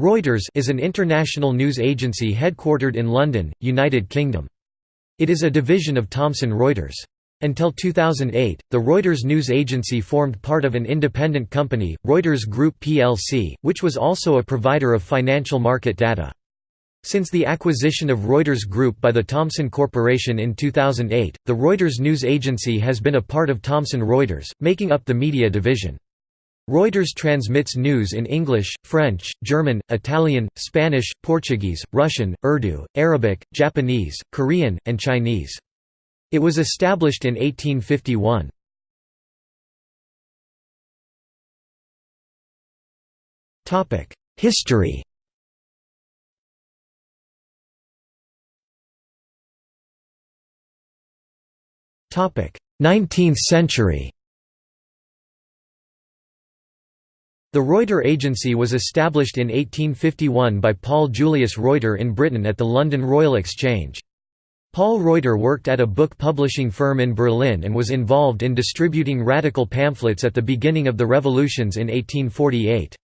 Reuters is an international news agency headquartered in London, United Kingdom. It is a division of Thomson Reuters. Until 2008, the Reuters news agency formed part of an independent company, Reuters Group plc, which was also a provider of financial market data. Since the acquisition of Reuters Group by the Thomson Corporation in 2008, the Reuters news agency has been a part of Thomson Reuters, making up the media division. Reuters transmits news in English, French, German, Italian, Spanish, Portuguese, Russian, Urdu, Arabic, Japanese, Korean, and Chinese. It was established in 1851. History Nineteenth century The Reuter Agency was established in 1851 by Paul Julius Reuter in Britain at the London Royal Exchange. Paul Reuter worked at a book publishing firm in Berlin and was involved in distributing radical pamphlets at the beginning of the revolutions in 1848.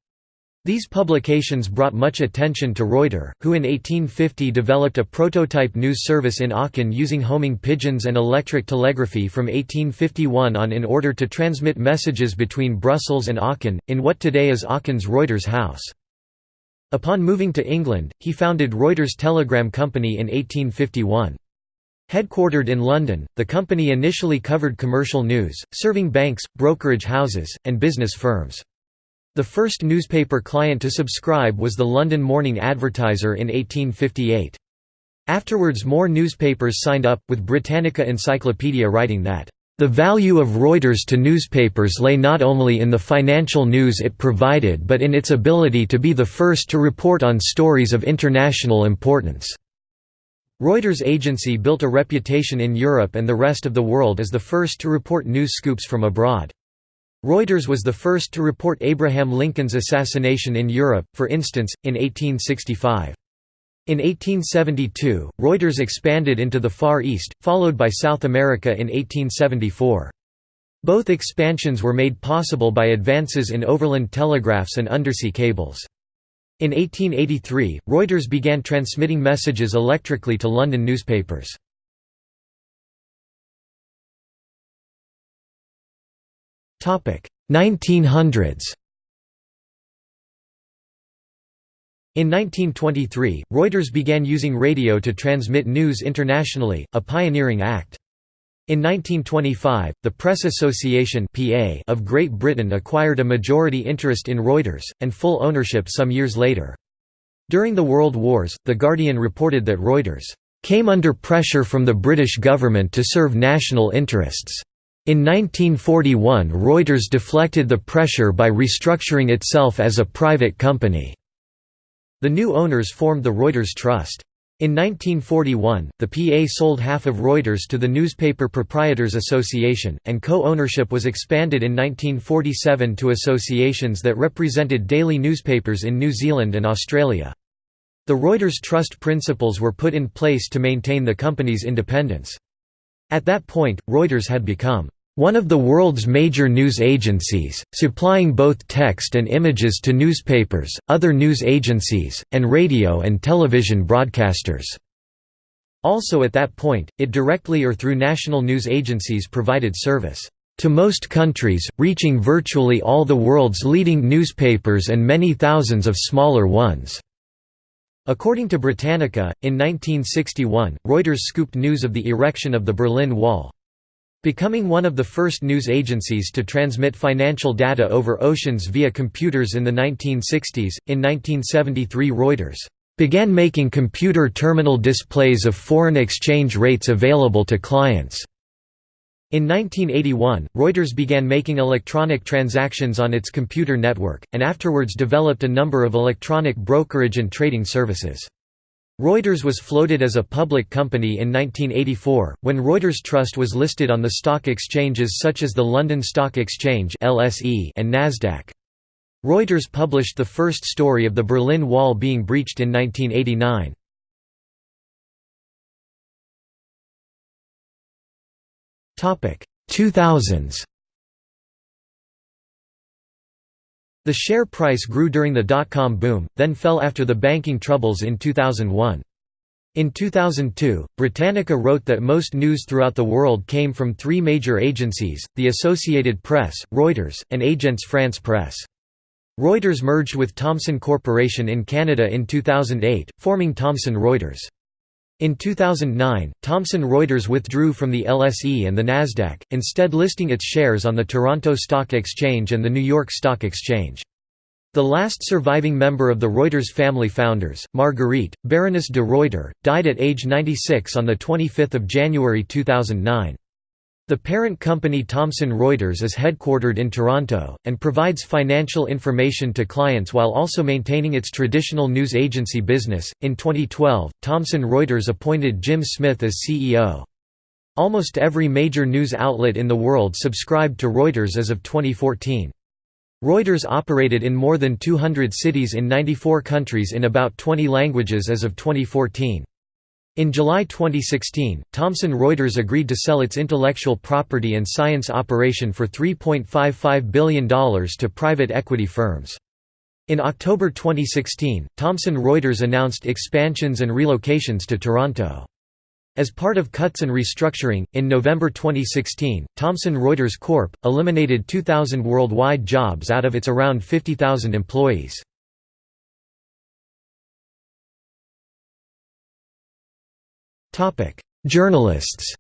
These publications brought much attention to Reuter, who in 1850 developed a prototype news service in Aachen using homing pigeons and electric telegraphy from 1851 on in order to transmit messages between Brussels and Aachen, in what today is Aachen's Reuters House. Upon moving to England, he founded Reuters Telegram Company in 1851. Headquartered in London, the company initially covered commercial news, serving banks, brokerage houses, and business firms. The first newspaper client to subscribe was the London Morning Advertiser in 1858. Afterwards more newspapers signed up, with Britannica Encyclopedia writing that, "...the value of Reuters to newspapers lay not only in the financial news it provided but in its ability to be the first to report on stories of international importance." Reuters agency built a reputation in Europe and the rest of the world as the first to report news scoops from abroad. Reuters was the first to report Abraham Lincoln's assassination in Europe, for instance, in 1865. In 1872, Reuters expanded into the Far East, followed by South America in 1874. Both expansions were made possible by advances in overland telegraphs and undersea cables. In 1883, Reuters began transmitting messages electrically to London newspapers. 1900s In 1923, Reuters began using radio to transmit news internationally, a pioneering act. In 1925, the Press Association (PA) of Great Britain acquired a majority interest in Reuters, and full ownership some years later. During the World Wars, The Guardian reported that Reuters came under pressure from the British government to serve national interests. In 1941 Reuters deflected the pressure by restructuring itself as a private company. The new owners formed the Reuters Trust. In 1941, the PA sold half of Reuters to the Newspaper Proprietors Association, and co-ownership was expanded in 1947 to associations that represented daily newspapers in New Zealand and Australia. The Reuters Trust principles were put in place to maintain the company's independence. At that point, Reuters had become one of the world's major news agencies, supplying both text and images to newspapers, other news agencies, and radio and television broadcasters. Also at that point, it directly or through national news agencies provided service to most countries, reaching virtually all the world's leading newspapers and many thousands of smaller ones. According to Britannica, in 1961, Reuters scooped news of the erection of the Berlin Wall. Becoming one of the first news agencies to transmit financial data over oceans via computers in the 1960s, in 1973 Reuters began making computer terminal displays of foreign exchange rates available to clients. In 1981, Reuters began making electronic transactions on its computer network, and afterwards developed a number of electronic brokerage and trading services. Reuters was floated as a public company in 1984, when Reuters Trust was listed on the stock exchanges such as the London Stock Exchange and Nasdaq. Reuters published the first story of the Berlin Wall being breached in 1989. 2000s The share price grew during the dot-com boom, then fell after the banking troubles in 2001. In 2002, Britannica wrote that most news throughout the world came from three major agencies, the Associated Press, Reuters, and Agence France Presse. Reuters merged with Thomson Corporation in Canada in 2008, forming Thomson Reuters. In 2009, Thomson Reuters withdrew from the LSE and the Nasdaq, instead listing its shares on the Toronto Stock Exchange and the New York Stock Exchange. The last surviving member of the Reuters family founders, Marguerite, Baroness de Reuter, died at age 96 on 25 January 2009. The parent company Thomson Reuters is headquartered in Toronto, and provides financial information to clients while also maintaining its traditional news agency business. In 2012, Thomson Reuters appointed Jim Smith as CEO. Almost every major news outlet in the world subscribed to Reuters as of 2014. Reuters operated in more than 200 cities in 94 countries in about 20 languages as of 2014. In July 2016, Thomson Reuters agreed to sell its intellectual property and science operation for $3.55 billion to private equity firms. In October 2016, Thomson Reuters announced expansions and relocations to Toronto. As part of cuts and restructuring, in November 2016, Thomson Reuters Corp. eliminated 2,000 worldwide jobs out of its around 50,000 employees. Journalists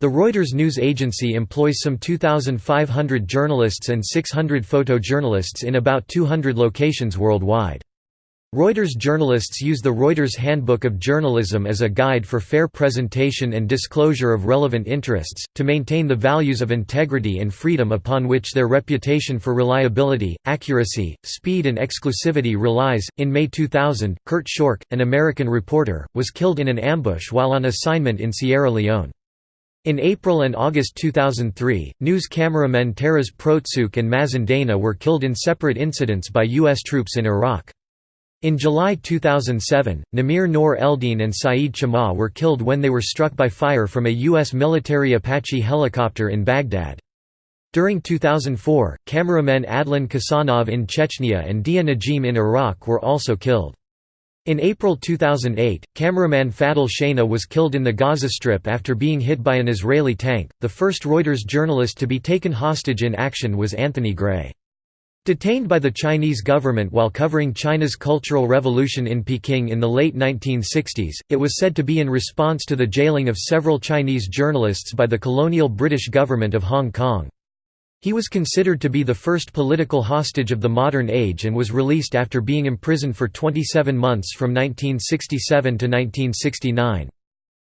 The Reuters news agency employs some 2,500 journalists and 600 photojournalists in about 200 locations worldwide. Reuters journalists use the Reuters Handbook of Journalism as a guide for fair presentation and disclosure of relevant interests, to maintain the values of integrity and freedom upon which their reputation for reliability, accuracy, speed, and exclusivity relies. In May 2000, Kurt Schork, an American reporter, was killed in an ambush while on assignment in Sierra Leone. In April and August 2003, news cameramen Taras Protsuk and Mazen Dana were killed in separate incidents by U.S. troops in Iraq. In July 2007, Namir Noor Eldeen and Saeed Chmagh were killed when they were struck by fire from a U.S. military Apache helicopter in Baghdad. During 2004, cameramen Adlan Khasanov in Chechnya and Dia Najim in Iraq were also killed. In April 2008, cameraman Fadel Shana was killed in the Gaza Strip after being hit by an Israeli tank. The first Reuters journalist to be taken hostage in action was Anthony Gray. Detained by the Chinese government while covering China's Cultural Revolution in Peking in the late 1960s, it was said to be in response to the jailing of several Chinese journalists by the colonial British government of Hong Kong. He was considered to be the first political hostage of the modern age and was released after being imprisoned for 27 months from 1967 to 1969.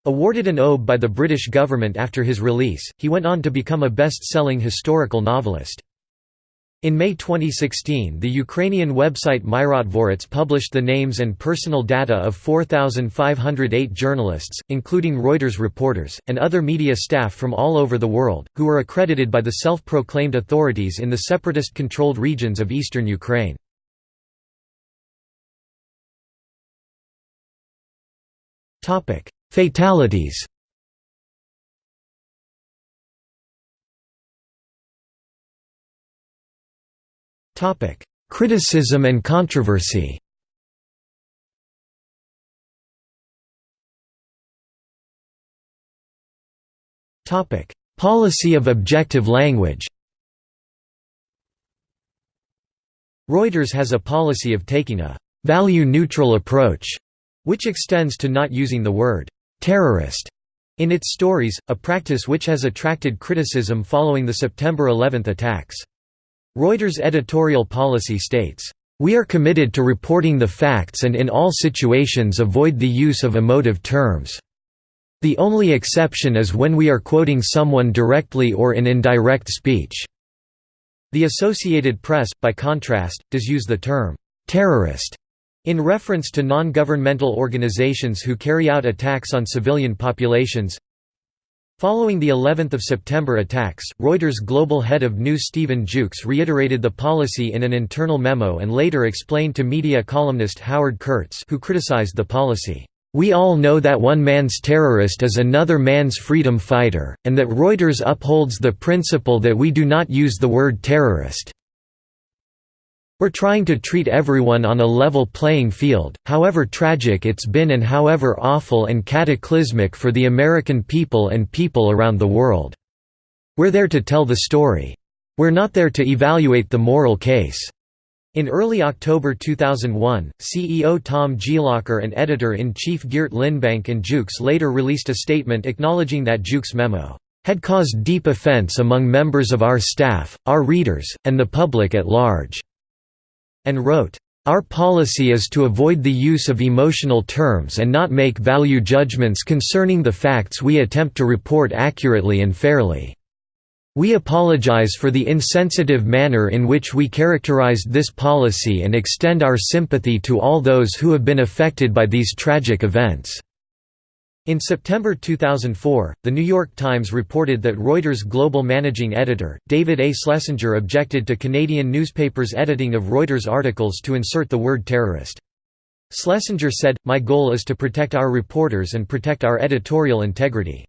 Awarded an OBE by the British government after his release, he went on to become a best-selling historical novelist. In May 2016 the Ukrainian website Myrotvorets published the names and personal data of 4,508 journalists, including Reuters reporters, and other media staff from all over the world, who were accredited by the self-proclaimed authorities in the separatist-controlled regions of eastern Ukraine. Fatalities Criticism and controversy. Policy of objective language. Reuters has a policy of taking a «value-neutral approach», which extends to not using the word «terrorist» in its stories, a practice which has attracted criticism following the September 11 attacks. Reuters' editorial policy states, "...we are committed to reporting the facts and in all situations avoid the use of emotive terms. The only exception is when we are quoting someone directly or in indirect speech." The Associated Press, by contrast, does use the term, "...terrorist." In reference to non-governmental organizations who carry out attacks on civilian populations, Following the 11th of September attacks, Reuters global head of news Stephen Jukes reiterated the policy in an internal memo and later explained to media columnist Howard Kurtz who criticized the policy, We all know that one man's terrorist is another man's freedom fighter, and that Reuters upholds the principle that we do not use the word terrorist. We're trying to treat everyone on a level playing field, however tragic it's been and however awful and cataclysmic for the American people and people around the world. We're there to tell the story. We're not there to evaluate the moral case. In early October 2001, CEO Tom Glocer and editor-in-chief Geert Linnebank and Jukes later released a statement acknowledging that Jukes' memo had caused deep offense among members of our staff, our readers, and the public at large, and wrote, our policy is to avoid the use of emotional terms and not make value judgments concerning the facts we attempt to report accurately and fairly. We apologize for the insensitive manner in which we characterized this policy and extend our sympathy to all those who have been affected by these tragic events." In September 2004, The New York Times reported that Reuters' global managing editor, David A. Schlesinger objected to Canadian newspapers' editing of Reuters articles to insert the word terrorist. Schlesinger said, My goal is to protect our reporters and protect our editorial integrity.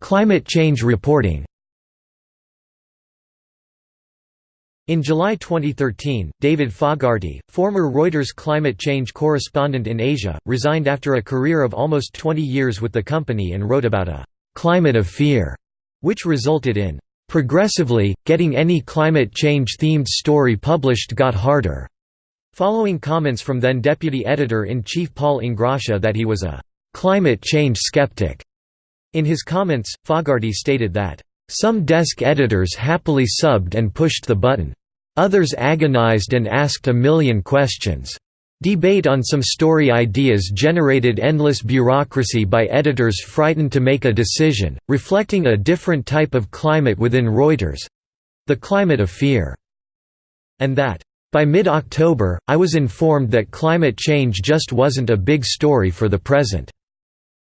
Climate change reporting In July 2013, David Fogarty, former Reuters climate change correspondent in Asia, resigned after a career of almost 20 years with the company and wrote about a «climate of fear», which resulted in «progressively, getting any climate change-themed story published got harder», following comments from then deputy editor-in-chief Paul Ingrassia that he was a «climate change skeptic». In his comments, Fogarty stated that, "...some desk editors happily subbed and pushed the button. Others agonized and asked a million questions. Debate on some story ideas generated endless bureaucracy by editors frightened to make a decision, reflecting a different type of climate within Reuters—the climate of fear." And that, by mid-October, I was informed that climate change just wasn't a big story for the present.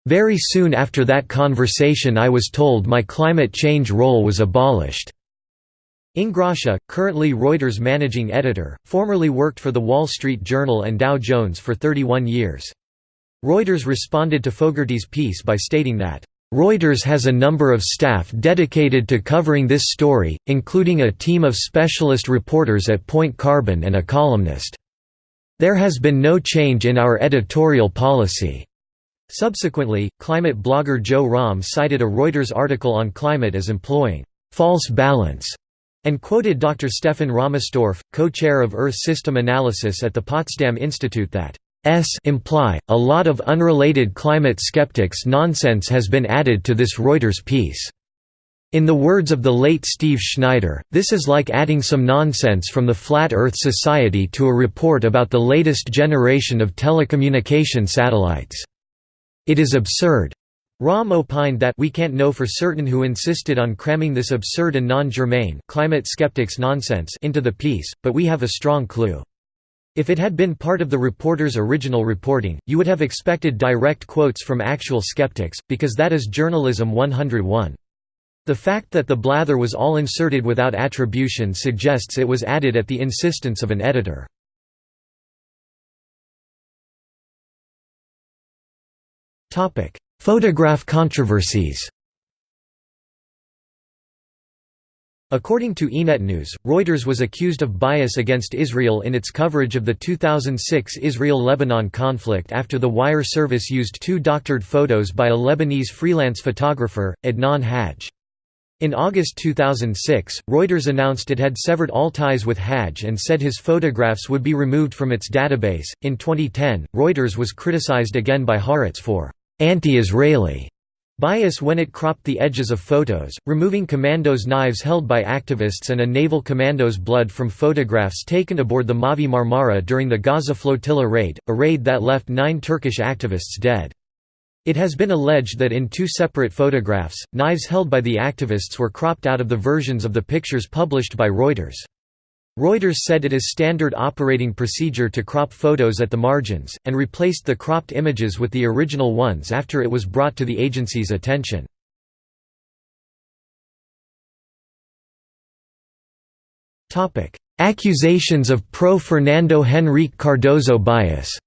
Very soon after that conversation I was told my climate change role was abolished. Ingrassia, currently Reuters managing editor, formerly worked for The Wall Street Journal and Dow Jones for 31 years. Reuters responded to Fogarty's piece by stating that, Reuters has a number of staff dedicated to covering this story, including a team of specialist reporters at Point Carbon and a columnist. There has been no change in our editorial policy. Subsequently, climate blogger Joe Romm cited a Reuters article on climate as employing «false balance» and quoted Dr. Stefan Rahmstorf, co-chair of Earth System Analysis at the Potsdam Institute that S imply, a lot of unrelated climate skeptics nonsense has been added to this Reuters piece. In the words of the late Steve Schneider, this is like adding some nonsense from the Flat Earth Society to a report about the latest generation of telecommunication satellites. It is absurd. Romm opined that we can't know for certain who insisted on cramming this absurd and non-germane climate skeptics nonsense into the piece, but we have a strong clue. If it had been part of the reporter's original reporting, you would have expected direct quotes from actual skeptics, because that is journalism 101. The fact that the blather was all inserted without attribution suggests it was added at the insistence of an editor. Photograph controversies According to Ynetnews, Reuters was accused of bias against Israel in its coverage of the 2006 Israel–Lebanon conflict after the wire service used two doctored photos by a Lebanese freelance photographer, Adnan Hajj. In August 2006, Reuters announced it had severed all ties with Hajj and said his photographs would be removed from its database. In 2010, Reuters was criticized again by Haaretz for anti-Israeli bias when it cropped the edges of photos, removing commandos' knives held by activists and a naval commando's blood from photographs taken aboard the Mavi Marmara during the Gaza flotilla raid, a raid that left nine Turkish activists dead. It has been alleged that in two separate photographs, knives held by the activists were cropped out of the versions of the pictures published by Reuters. Reuters said it is standard operating procedure to crop photos at the margins, and replaced the cropped images with the original ones after it was brought to the agency's attention. Accusations of pro-Fernando Henrique Cardoso bias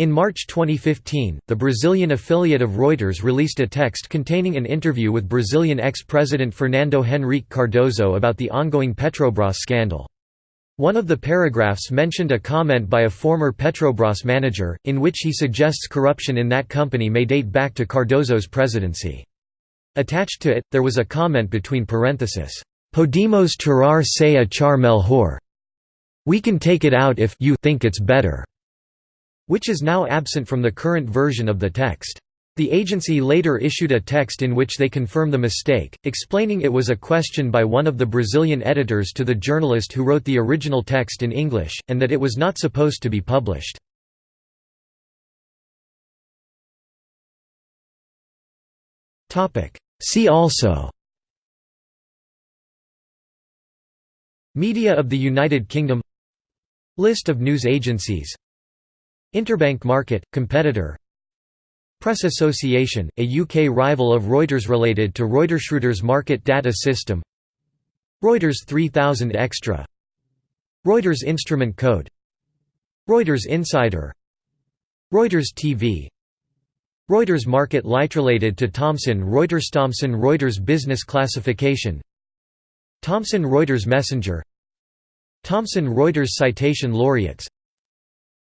In March 2015, the Brazilian affiliate of Reuters released a text containing an interview with Brazilian ex-president Fernando Henrique Cardoso about the ongoing Petrobras scandal. One of the paragraphs mentioned a comment by a former Petrobras manager, in which he suggests corruption in that company may date back to Cardoso's presidency. Attached to it, there was a comment between parentheses, "'Podemos tirar se achar melhor' We can take it out if you think it's better which is now absent from the current version of the text. The agency later issued a text in which they confirm the mistake, explaining it was a question by one of the Brazilian editors to the journalist who wrote the original text in English, and that it was not supposed to be published. See also Media of the United Kingdom List of news agencies Interbank Market, competitor. Press Association, a UK rival of Reuters related to Reuters. Market Data System. Reuters 3000 Extra. Reuters Instrument Code. Reuters Insider. Reuters TV Reuters Market Light related to Thomson Reuters Thomson Reuters Business Classification. Thomson Reuters Messenger. Thomson Reuters Citation Laureates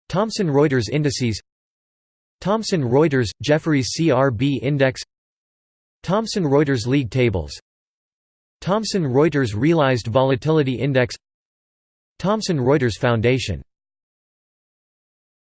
Thomson Reuters Indices Thomson Reuters – Jefferies CRB Index Thomson Reuters League Tables Thomson Reuters Realized Volatility Index Thomson Reuters Foundation